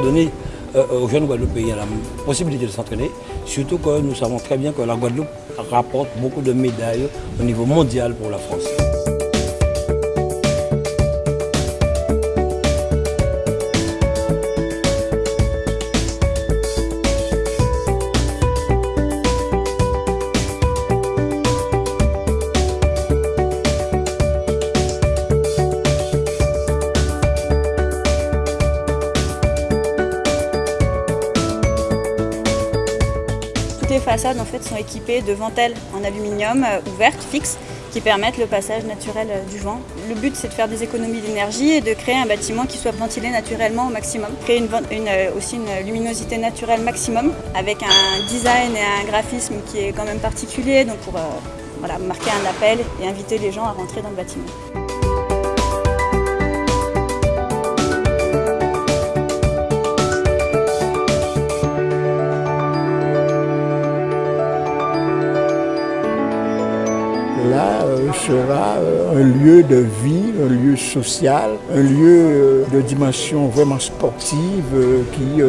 donner aux jeunes Guadeloupéens la possibilité de s'entraîner, surtout que nous savons très bien que la Guadeloupe rapporte beaucoup de médailles au niveau mondial pour la France. Les façades en fait, sont équipées de ventelles en aluminium euh, ouvertes, fixes, qui permettent le passage naturel euh, du vent. Le but c'est de faire des économies d'énergie et de créer un bâtiment qui soit ventilé naturellement au maximum. Créer euh, aussi une luminosité naturelle maximum avec un design et un graphisme qui est quand même particulier donc pour marquer un appel et inviter les gens à rentrer dans le bâtiment. Là sera un lieu de vie, un lieu social, un lieu de dimension vraiment sportive qui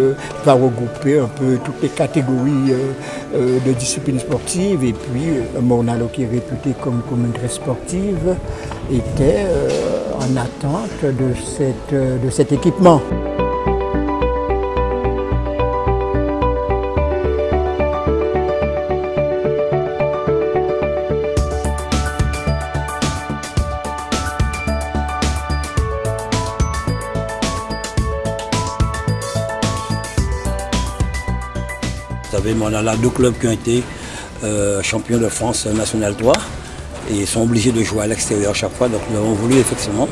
va regrouper un peu toutes les catégories de disciplines sportives et puis Mornalo qui est réputé comme, comme une très sportive était en attente de, cette, de cet équipement. Savez, on a là deux clubs qui ont été euh, champions de France National 3 et ils sont obligés de jouer à l'extérieur chaque fois. Donc nous avons voulu effectivement,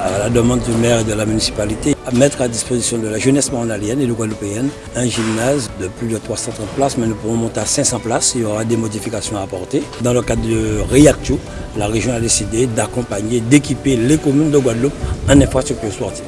à la demande du maire et de la municipalité, mettre à disposition de la jeunesse mandalienne et de guadeloupéenne un gymnase de plus de 330 places, mais nous pourrons monter à 500 places. Il y aura des modifications à apporter. Dans le cadre de REACTU, la région a décidé d'accompagner, d'équiper les communes de Guadeloupe en infrastructure sportive.